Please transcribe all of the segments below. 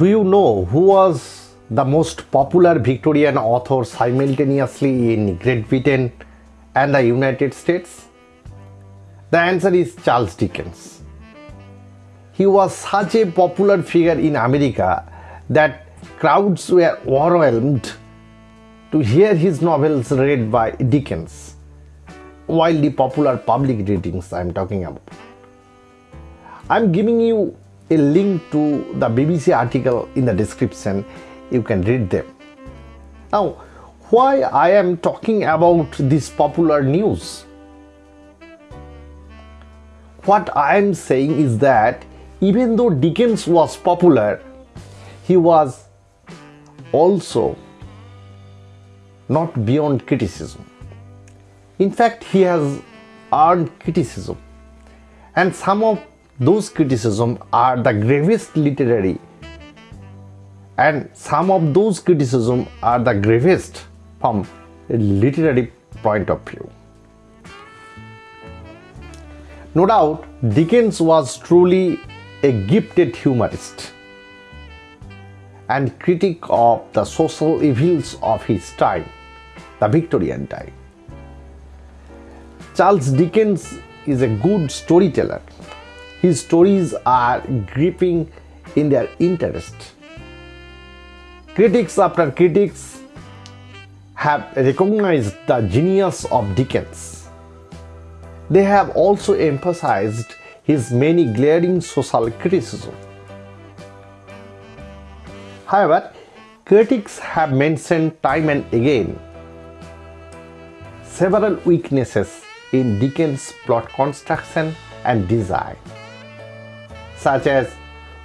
Do you know who was the most popular Victorian author simultaneously in Great Britain and the United States? The answer is Charles Dickens. He was such a popular figure in America that crowds were overwhelmed to hear his novels read by Dickens, widely popular public readings I am talking about. I am giving you a link to the BBC article in the description. You can read them. Now, why I am talking about this popular news? What I am saying is that even though Dickens was popular, he was also not beyond criticism. In fact, he has earned criticism, and some of those criticisms are the gravest literary and some of those criticisms are the gravest from a literary point of view. No doubt, Dickens was truly a gifted humorist and critic of the social evils of his time, the Victorian time. Charles Dickens is a good storyteller his stories are gripping in their interest. Critics after critics have recognized the genius of Dickens. They have also emphasized his many glaring social criticism. However, critics have mentioned time and again several weaknesses in Dickens' plot construction and design such as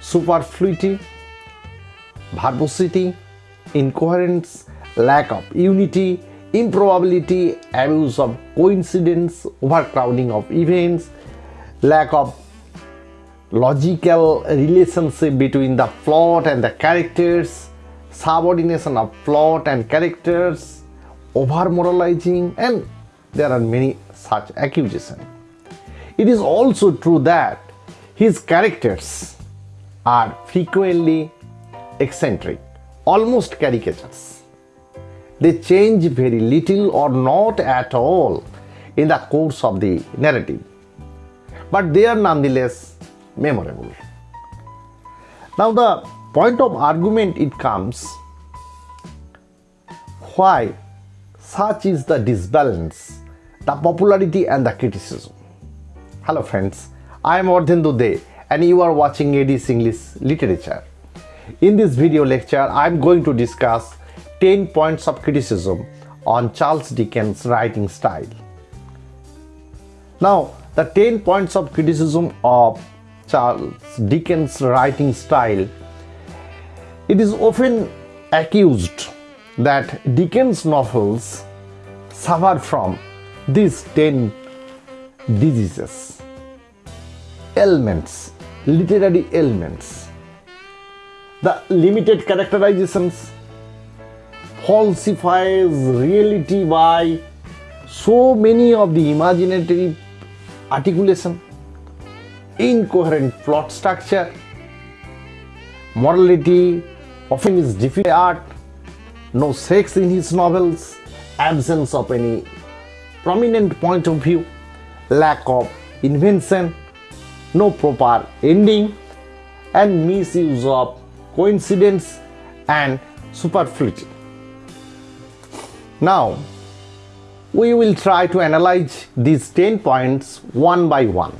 superfluity, verbosity, incoherence, lack of unity, improbability, abuse of coincidence, overcrowding of events, lack of logical relationship between the plot and the characters, subordination of plot and characters, over moralizing, and there are many such accusations. It is also true that his characters are frequently eccentric, almost caricatures. They change very little or not at all in the course of the narrative, but they are nonetheless memorable. Now the point of argument it comes why such is the disbalance, the popularity and the criticism. Hello friends, I am Ardhendu De and you are watching AD's English Literature. In this video lecture, I am going to discuss 10 points of criticism on Charles Dickens' writing style. Now, the 10 points of criticism of Charles Dickens' writing style, it is often accused that Dickens' novels suffer from these 10 diseases elements, literary elements. The limited characterizations falsifies reality by so many of the imaginary articulation, incoherent plot structure, morality often is difficult art, no sex in his novels, absence of any prominent point of view, lack of invention, no proper ending and misuse of coincidence and superfluity. Now, we will try to analyze these 10 points one by one.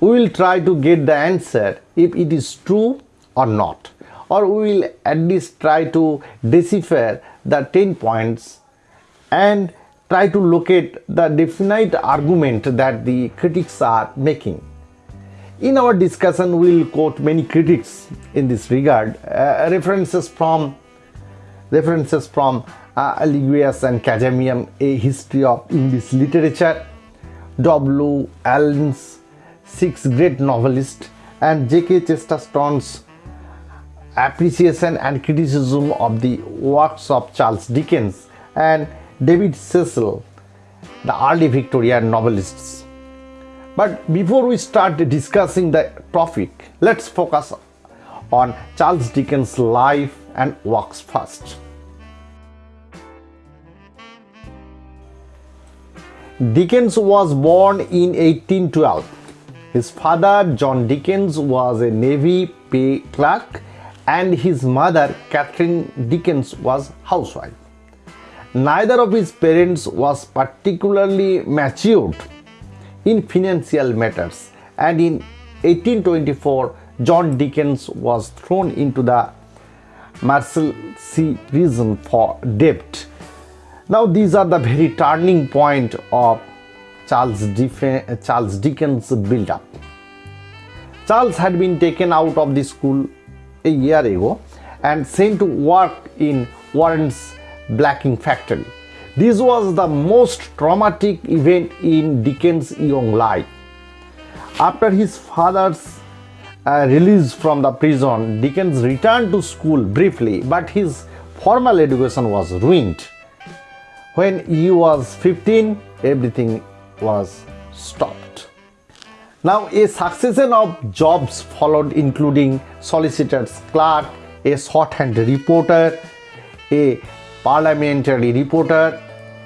We will try to get the answer if it is true or not or we will at least try to decipher the 10 points and try to locate the definite argument that the critics are making. In our discussion, we will quote many critics in this regard, uh, references from references from uh, and Cazamian, A History of English Literature, W. Allen's Six Great Novelists, and G.K. Chesterton's appreciation and criticism of the works of Charles Dickens and David Cecil, the early Victorian novelists. But before we start discussing the topic, let's focus on Charles Dickens' life and works first. Dickens was born in 1812. His father, John Dickens, was a Navy pay clerk and his mother, Catherine Dickens, was housewife. Neither of his parents was particularly matured in financial matters and in 1824 John Dickens was thrown into the Marshalsea prison for debt now these are the very turning point of Charles, Charles Dickens build-up. Charles had been taken out of the school a year ago and sent to work in Warren's blacking factory. This was the most traumatic event in Dickens' young life. After his father's uh, release from the prison, Dickens returned to school briefly, but his formal education was ruined. When he was 15, everything was stopped. Now, a succession of jobs followed, including solicitor's clerk, a shorthand reporter, a parliamentary reporter.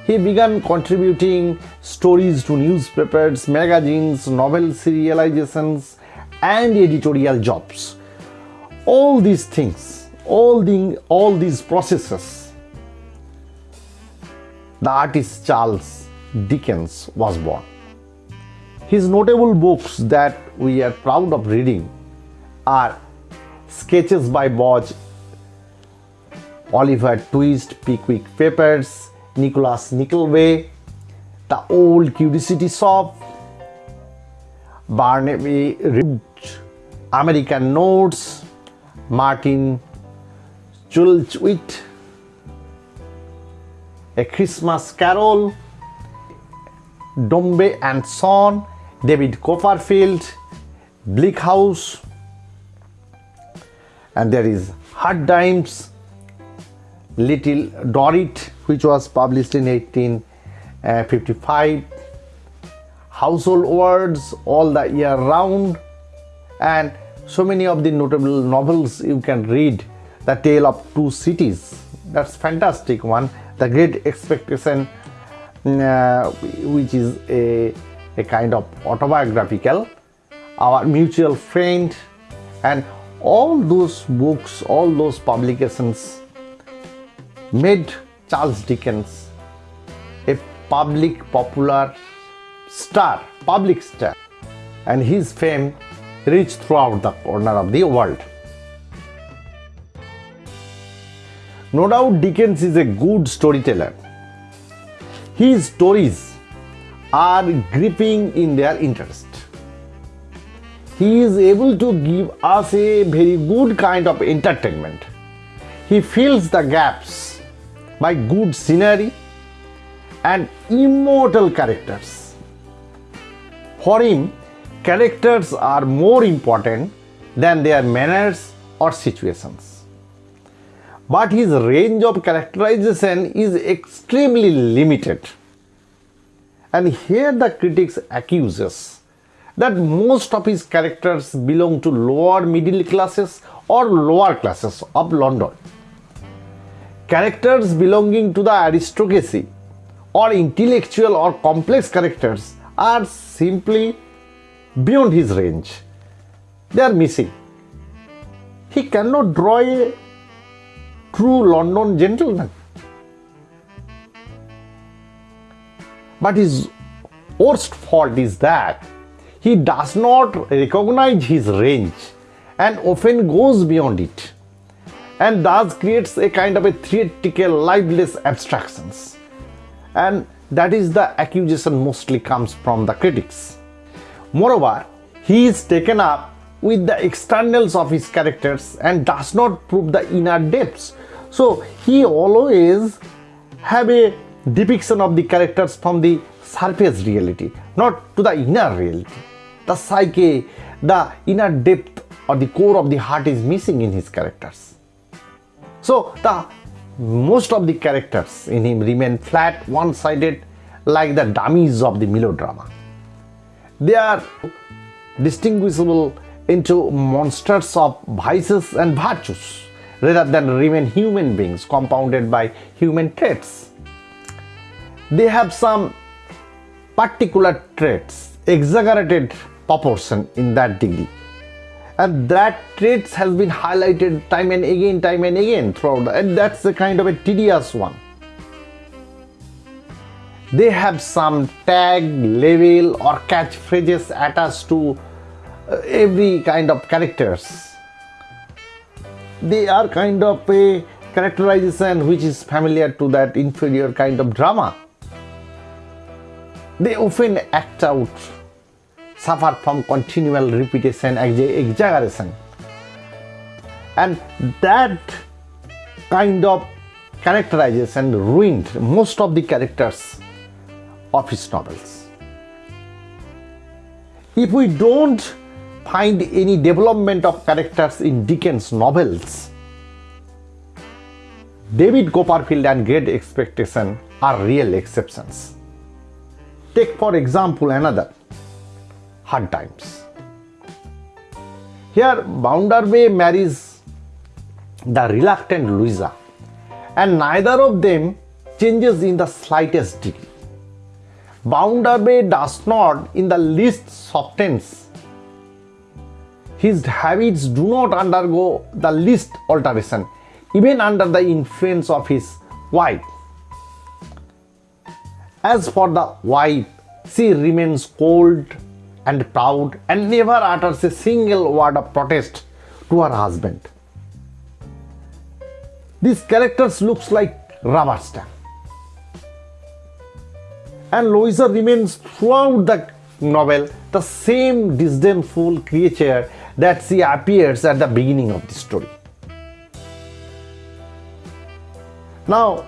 He began contributing stories to newspapers, magazines, novel serializations, and editorial jobs. All these things, all, the, all these processes the artist Charles Dickens was born. His notable books that we are proud of reading are Sketches by Boz, Oliver Twist, Pickwick Papers, Nicholas Nickleby, The Old Curiosity Shop, Barnaby Rudge, American Notes, Martin Chuzzlewit, a Christmas Carol, Dombey and Son, David Copperfield, Bleak House, and there is Hard Times, Little Dorrit, which was published in 1855, Household Words, All the Year Round, and so many of the notable novels you can read. The Tale of Two Cities, that's fantastic one. The great expectation uh, which is a, a kind of autobiographical. Our mutual friend. And all those books all those publications made charles dickens a public popular star public star and his fame reached throughout the corner of the world No doubt Dickens is a good storyteller. His stories are gripping in their interest. He is able to give us a very good kind of entertainment. He fills the gaps by good scenery and immortal characters. For him, characters are more important than their manners or situations but his range of characterization is extremely limited. And here the critics accuse us that most of his characters belong to lower middle classes or lower classes of London. Characters belonging to the aristocracy or intellectual or complex characters are simply beyond his range. They are missing. He cannot draw a true London gentleman. But his worst fault is that he does not recognize his range and often goes beyond it and thus creates a kind of a theatrical lifeless abstractions and that is the accusation mostly comes from the critics. Moreover, he is taken up with the externals of his characters and does not prove the inner depths so he always have a depiction of the characters from the surface reality, not to the inner reality. The psyche, the inner depth or the core of the heart is missing in his characters. So the most of the characters in him remain flat, one-sided, like the dummies of the melodrama. They are distinguishable into monsters of vices and virtues rather than remain human beings compounded by human traits. They have some particular traits, exaggerated proportion in that degree. And that traits has been highlighted time and again, time and again throughout, and that's the kind of a tedious one. They have some tag, label or catchphrases attached to uh, every kind of characters. They are kind of a characterization which is familiar to that inferior kind of drama. They often act out, suffer from continual repetition, exaggeration. And that kind of characterization ruined most of the characters of his novels. If we don't find any development of characters in Dickens' novels, David Copperfield and Great Expectation are real exceptions. Take for example another, Hard Times. Here Bounderby marries the reluctant Louisa and neither of them changes in the slightest degree. Bounderby does not in the least softens. His habits do not undergo the least alteration, even under the influence of his wife. As for the wife, she remains cold and proud and never utters a single word of protest to her husband. These characters looks like rubber stamp and Louisa remains throughout the novel the same disdainful creature that she appears at the beginning of the story. Now,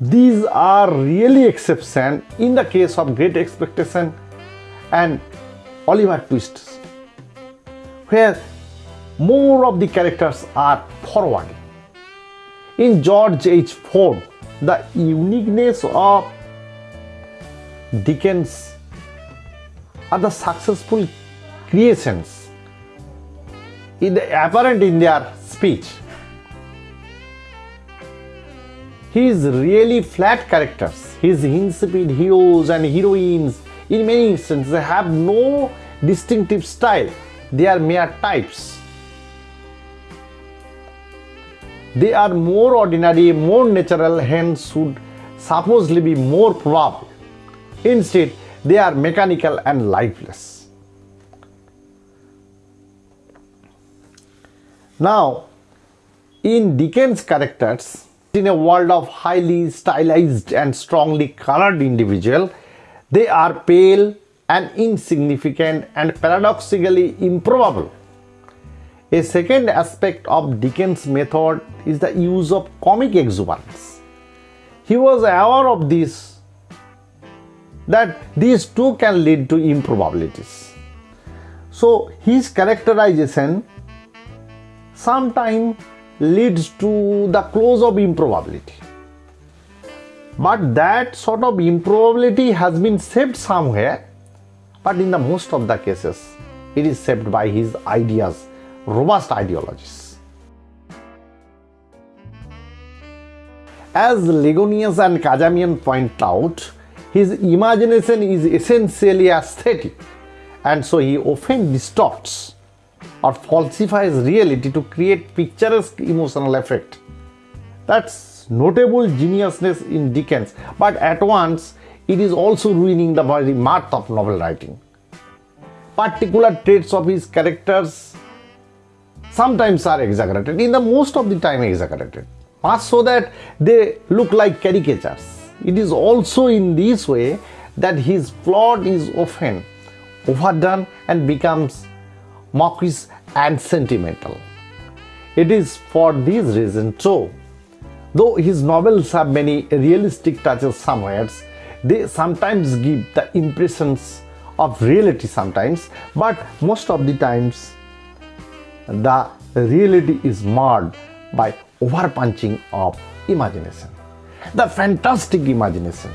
these are really exception in the case of Great Expectation and Oliver Twist, where more of the characters are forward. In George H. Ford, the uniqueness of Dickens are the successful creations in the apparent in their speech. His really flat characters, his insipid heroes and heroines in many instances they have no distinctive style. They are mere types. They are more ordinary, more natural, hence should supposedly be more probable. Instead, they are mechanical and lifeless. Now, in Dickens' characters, in a world of highly stylized and strongly colored individual, they are pale and insignificant and paradoxically improbable. A second aspect of Dickens' method is the use of comic exuberance. He was aware of this that these two can lead to improbabilities. So his characterization sometimes leads to the close of improbability. But that sort of improbability has been saved somewhere, but in the most of the cases, it is saved by his ideas, robust ideologies. As Ligonius and Cazamian point out, his imagination is essentially aesthetic and so he often distorts or falsifies reality to create picturesque emotional effect. That's notable geniusness in Dickens, but at once it is also ruining the very mirth of novel writing. Particular traits of his characters sometimes are exaggerated, in the most of the time exaggerated, much so that they look like caricatures. It is also in this way that his plot is often overdone and becomes mockish and sentimental. It is for this reason too, though his novels have many realistic touches somewhere, they sometimes give the impressions of reality sometimes, but most of the times the reality is marred by overpunching of imagination. The fantastic imagination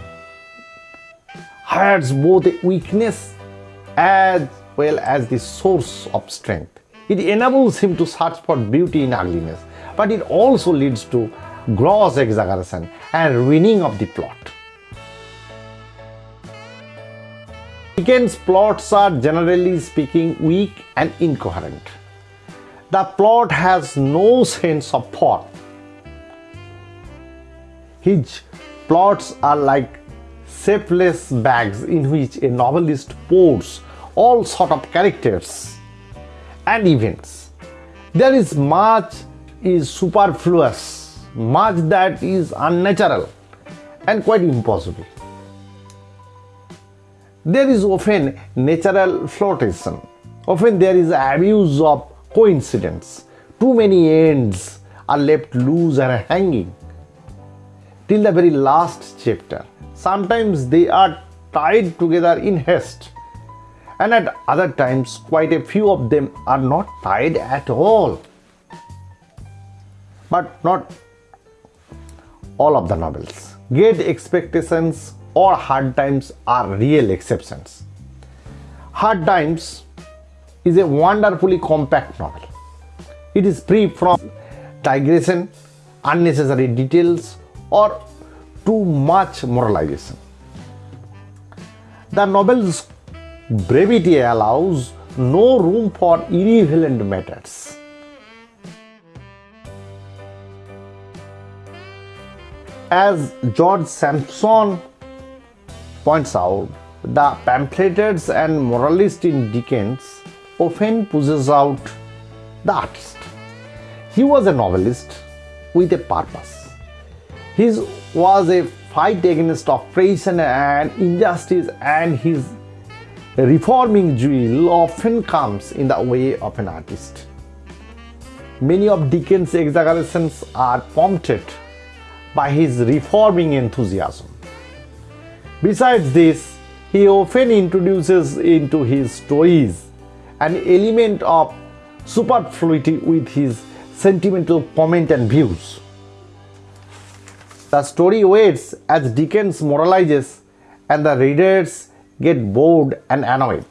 hides both a weakness as well as the source of strength. It enables him to search for beauty in ugliness, but it also leads to gross exaggeration and ruining of the plot. Dickens' plots are generally speaking weak and incoherent. The plot has no sense of thought. His plots are like shapeless bags in which a novelist pours all sort of characters and events. There is much is superfluous, much that is unnatural and quite impossible. There is often natural flotation. Often there is abuse of coincidence. Too many ends are left loose and hanging till the very last chapter. Sometimes they are tied together in haste, and at other times, quite a few of them are not tied at all. But not all of the novels. Great expectations or hard times are real exceptions. Hard times is a wonderfully compact novel. It is free from digression, unnecessary details, or too much moralization. The novel's brevity allows no room for irrelevant matters. As George Sampson points out, the pamphleteers and moralists in Dickens often pushes out the artist. He was a novelist with a purpose. His was a fight against oppression and injustice and his reforming zeal often comes in the way of an artist. Many of Dickens' exaggerations are prompted by his reforming enthusiasm. Besides this, he often introduces into his stories an element of superfluity with his sentimental comment and views. The story waits as Dickens moralizes and the readers get bored and annoyed.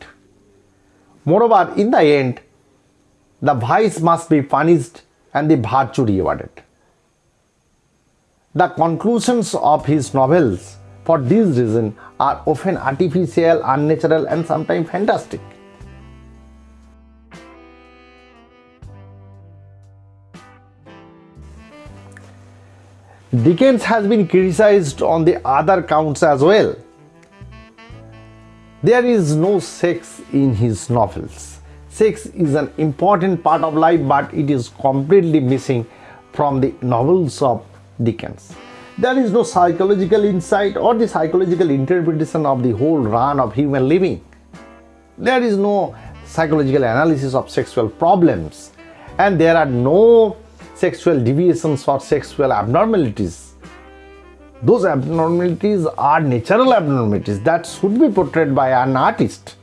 Moreover, in the end, the vice must be punished and the virtue rewarded. The conclusions of his novels, for this reason, are often artificial, unnatural, and sometimes fantastic. Dickens has been criticized on the other counts as well. There is no sex in his novels. Sex is an important part of life, but it is completely missing from the novels of Dickens. There is no psychological insight or the psychological interpretation of the whole run of human living. There is no psychological analysis of sexual problems, and there are no sexual deviations or sexual abnormalities. Those abnormalities are natural abnormalities that should be portrayed by an artist.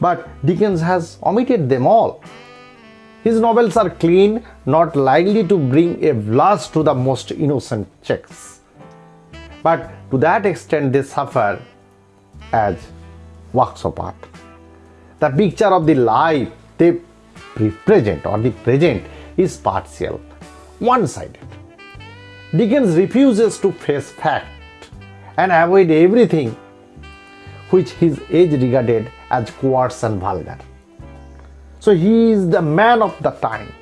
But Dickens has omitted them all. His novels are clean, not likely to bring a blast to the most innocent checks. But to that extent, they suffer as works of art. The picture of the life they represent or the present is partial, one sided. Dickens refuses to face fact and avoid everything which his age regarded as coarse and vulgar. So he is the man of the time.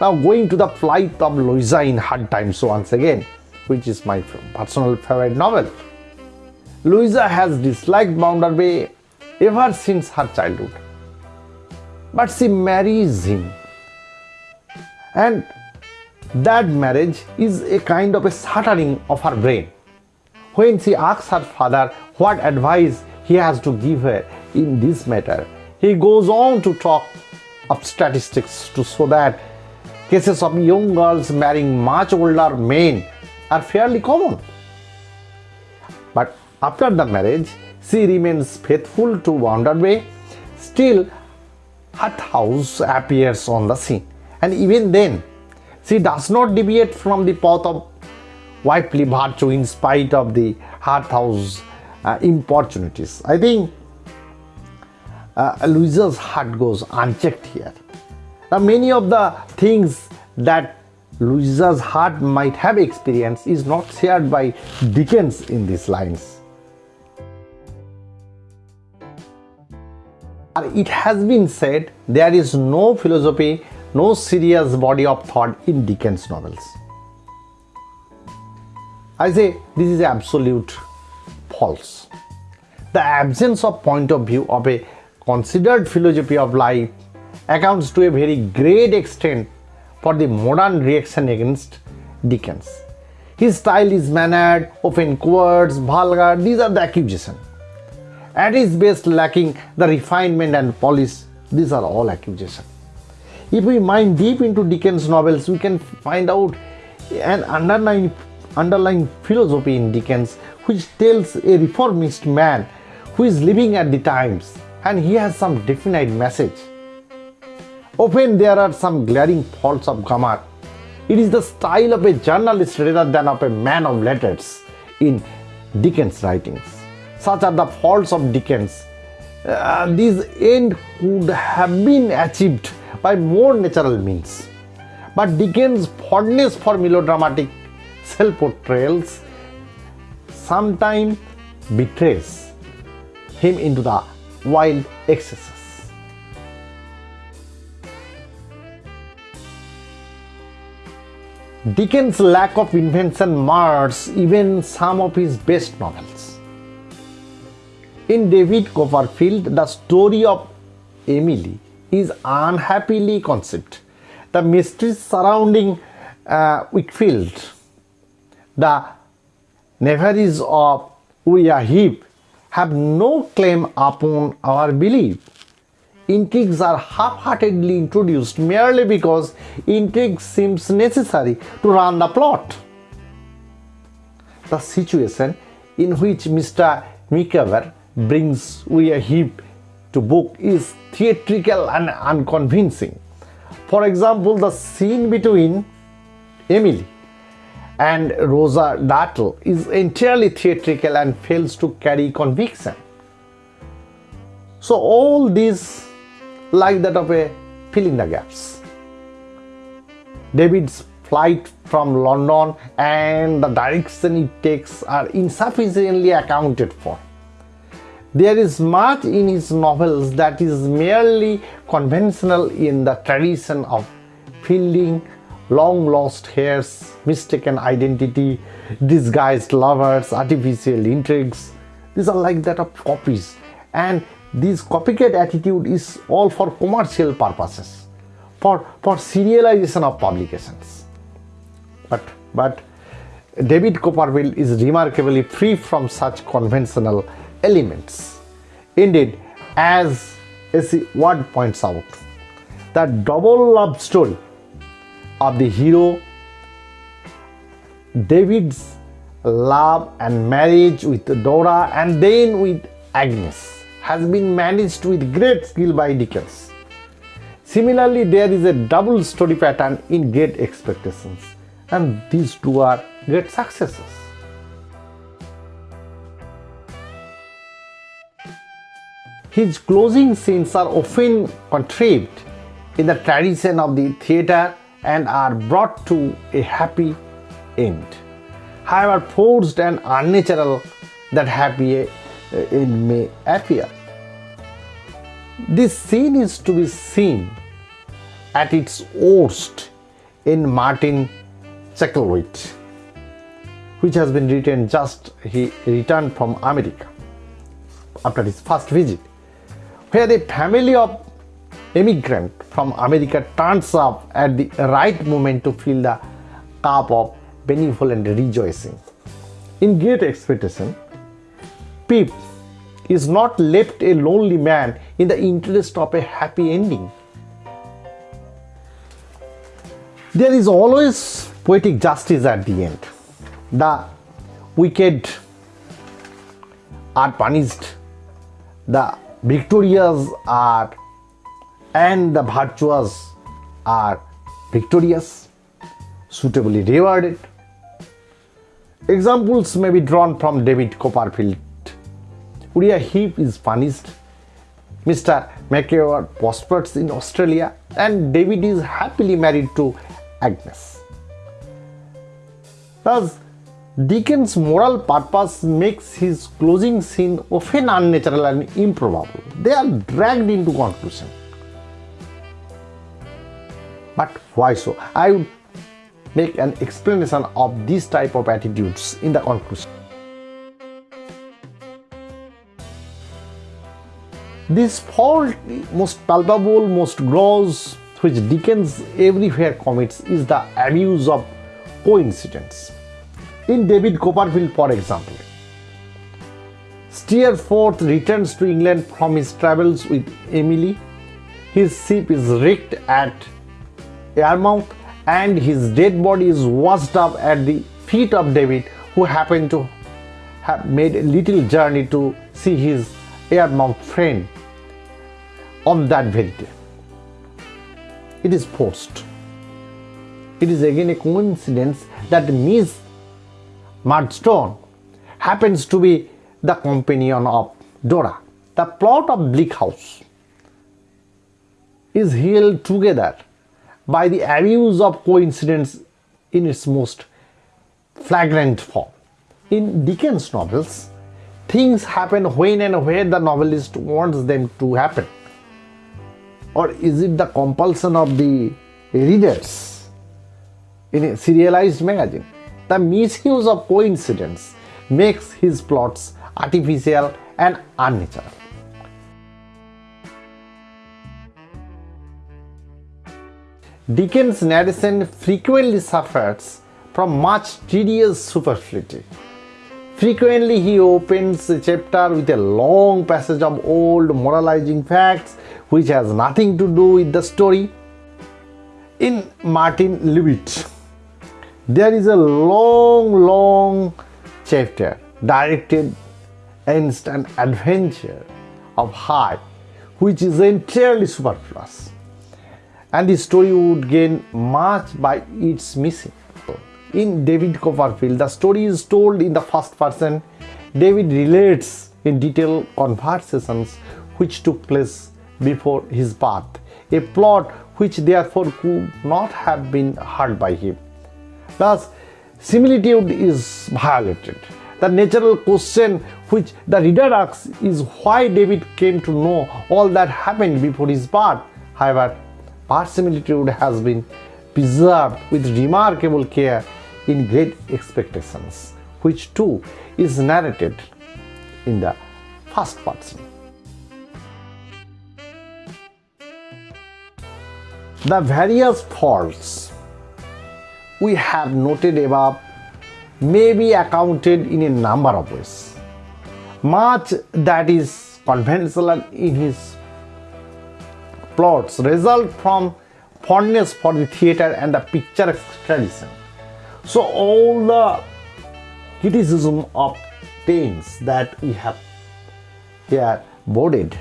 Now going to the flight of Louisa in Hard Times once again, which is my personal favorite novel. Louisa has disliked Bounderby ever since her childhood but she marries him. And that marriage is a kind of a shattering of her brain. When she asks her father what advice he has to give her in this matter, he goes on to talk of statistics to show that cases of young girls marrying much older men are fairly common. But after the marriage, she remains faithful to Bounderby. Still, Harthouse appears on the scene and even then she does not deviate from the path of wifely virtue in spite of the Harthouse uh, importunities. I think uh, Louisa's heart goes unchecked here. Now, many of the things that Louisa's heart might have experienced is not shared by Dickens in these lines. It has been said there is no philosophy, no serious body of thought in Dickens novels. I say this is absolute false. The absence of point of view of a considered philosophy of life accounts to a very great extent for the modern reaction against Dickens. His style is mannered, often coarse, vulgar, these are the accusations. At his best lacking the refinement and polish, these are all accusations. If we mine deep into Dickens novels, we can find out an underlying, underlying philosophy in Dickens which tells a reformist man who is living at the times and he has some definite message. Often there are some glaring faults of grammar. It is the style of a journalist rather than of a man of letters in Dickens' writings. Such are the faults of Dickens. Uh, this end could have been achieved by more natural means. But Dickens' fondness for melodramatic self-portrayals sometimes betrays him into the wild excesses. Dickens' lack of invention mars even some of his best novels. In David Copperfield, the story of Emily is unhappily conceived. The mysteries surrounding uh, Wickfield, the knaveries of Uriah Heep have no claim upon our belief. Intrigues are half-heartedly introduced merely because intrigue seems necessary to run the plot. The situation in which Mr. Micawber brings Heep to book is theatrical and unconvincing. For example, the scene between Emily and Rosa Dartle is entirely theatrical and fails to carry conviction. So all these like that of a filling the gaps. David's flight from London and the direction it takes are insufficiently accounted for. There is much in his novels that is merely conventional in the tradition of Fielding long lost heirs, mistaken identity, disguised lovers, artificial intrigues. These are like that of copies and this copycat attitude is all for commercial purposes, for, for serialization of publications. But, but David Copperfield is remarkably free from such conventional elements. Indeed, as S.E. Ward points out, the double love story of the hero David's love and marriage with Dora and then with Agnes has been managed with great skill by Dickens. Similarly, there is a double story pattern in Great Expectations and these two are great successes. His closing scenes are often contrived in the tradition of the theatre and are brought to a happy end. However forced and unnatural that happy uh, end may appear. This scene is to be seen at its worst in Martin Chuzzlewit, which has been written just he returned from America after his first visit, where the family of immigrant from America turns up at the right moment to fill the cup of benevolent rejoicing. In Great Expectation, Pip is not left a lonely man in the interest of a happy ending. There is always poetic justice at the end. The wicked are punished, the victorious are and the virtuous are victorious, suitably rewarded. Examples may be drawn from David Copperfield. Uriah Heep is punished Mr. Micawber prospers in Australia and David is happily married to Agnes. Thus, Dickens' moral purpose makes his closing scene often unnatural and improbable. They are dragged into conclusion. But why so? I would make an explanation of this type of attitudes in the conclusion. This fault, most palpable, most gross, which Dickens everywhere commits is the abuse of coincidence. In David Copperfield, for example, Steerforth returns to England from his travels with Emily. His ship is wrecked at Yarmouth and his dead body is washed up at the feet of David who happened to have made a little journey to see his Yarmouth friend on that very day. It is forced. It is again a coincidence that Miss Murdstone happens to be the companion of Dora. The plot of Bleak House is held together by the abuse of coincidence in its most flagrant form. In Dickens' novels, things happen when and where the novelist wants them to happen or is it the compulsion of the readers in a serialized magazine? The misuse of coincidence makes his plots artificial and unnatural. Dickens' narration frequently suffers from much tedious superfluity. Frequently, he opens a chapter with a long passage of old moralizing facts which has nothing to do with the story. In Martin Chuzzlewit, there is a long, long chapter directed against an adventure of Hyde, which is entirely superfluous, and the story would gain much by its missing. In David Copperfield, the story is told in the first person. David relates in detail conversations which took place before his birth, a plot which therefore could not have been heard by him. Thus, similitude is violated. The natural question which the reader asks is why David came to know all that happened before his birth. However, verisimilitude has been preserved with remarkable care in Great Expectations, which too is narrated in the first person. The various faults we have noted above may be accounted in a number of ways. Much that is conventional in his plots result from fondness for the theatre and the picture tradition. So all the criticism of things that we have here boarded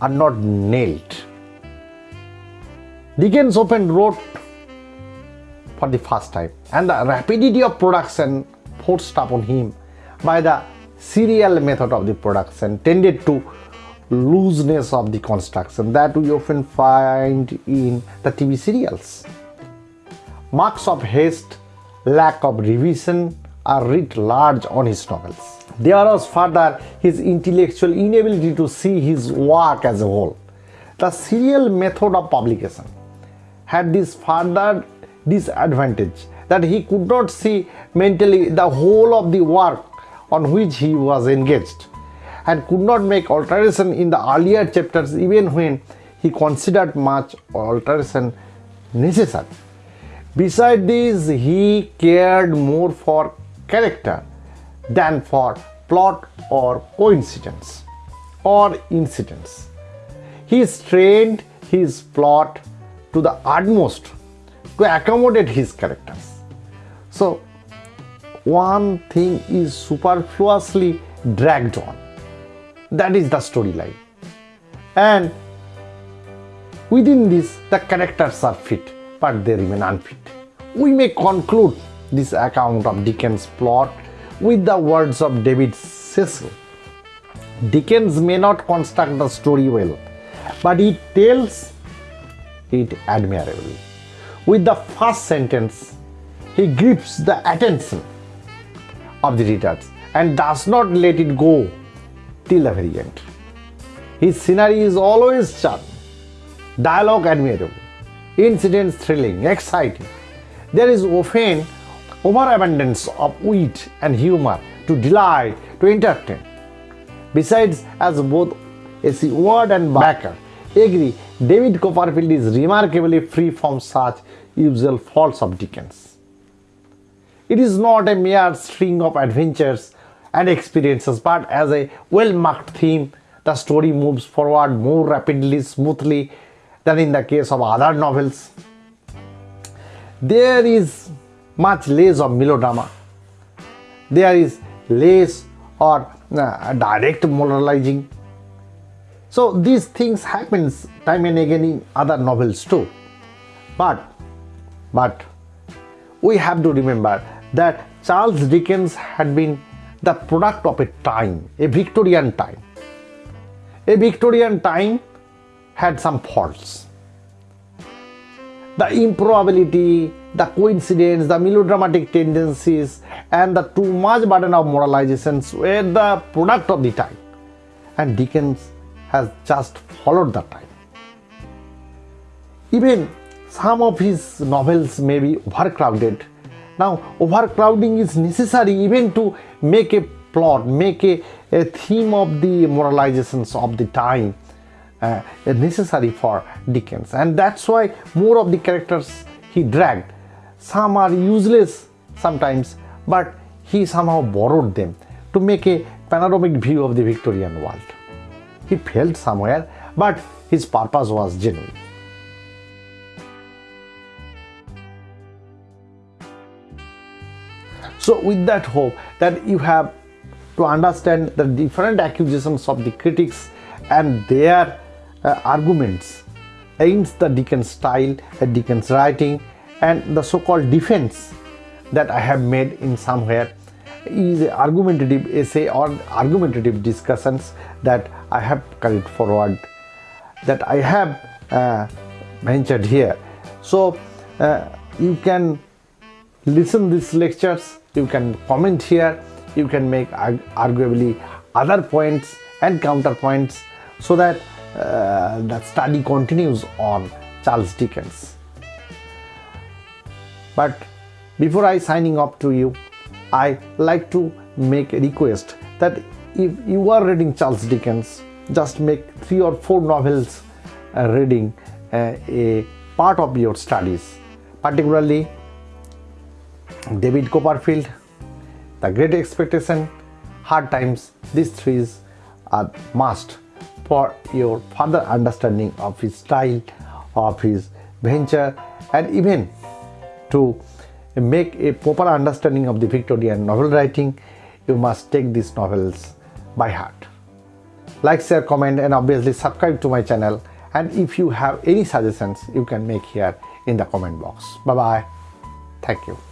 are not nailed Dickens often wrote for the first time and the rapidity of production forced upon him by the serial method of the production tended to looseness of the construction that we often find in the TV serials. Marks of haste, lack of revision are writ large on his novels. There was further his intellectual inability to see his work as a whole. The serial method of publication had this further disadvantage that he could not see mentally the whole of the work on which he was engaged and could not make alteration in the earlier chapters even when he considered much alteration necessary. Besides this, he cared more for character than for plot or coincidence or incidents. He strained his plot to the utmost to accommodate his characters. So, one thing is superfluously dragged on. That is the storyline. And within this, the characters are fit, but they remain unfit. We may conclude this account of Dickens' plot with the words of David Cecil. Dickens may not construct the story well, but he tells it admirably. With the first sentence, he grips the attention of the readers and does not let it go till the very end. His scenery is always charming, dialogue admirable, incidents thrilling, exciting. There is often overabundance of wit and humor to delight, to entertain. Besides, as both A.C. Ward and Baker agree, David Copperfield is remarkably free from such usual faults of Dickens. It is not a mere string of adventures and experiences, but as a well marked theme, the story moves forward more rapidly, smoothly than in the case of other novels. There is much less of melodrama. There is less or uh, direct moralizing. So these things happens time and again in other novels too. But but we have to remember that Charles Dickens had been the product of a time, a Victorian time. A Victorian time had some faults. The improbability, the coincidence, the melodramatic tendencies, and the too much burden of moralizations were the product of the time. And Dickens has just followed the time. Even some of his novels may be overcrowded. Now, overcrowding is necessary even to make a plot, make a, a theme of the moralizations of the time uh, necessary for Dickens. And that's why more of the characters he dragged. Some are useless sometimes, but he somehow borrowed them to make a panoramic view of the Victorian world. He failed somewhere, but his purpose was genuine. So, with that hope that you have to understand the different accusations of the critics and their uh, arguments against the Dickens style, uh, Dickens writing, and the so-called defense that I have made in somewhere is argumentative essay or argumentative discussions that I have carried forward, that I have uh, ventured here. So uh, you can listen these lectures, you can comment here, you can make arguably other points and counterpoints so that uh, the study continues on Charles Dickens. But before I signing off to you, I like to make a request that if you are reading Charles Dickens, just make three or four novels uh, reading uh, a part of your studies, particularly David Copperfield, The Great Expectation, Hard Times. These three are must for your further understanding of his style, of his venture, and even to make a proper understanding of the Victorian novel writing, you must take these novels by heart. Like, share, comment, and obviously subscribe to my channel. And if you have any suggestions, you can make here in the comment box. Bye bye. Thank you.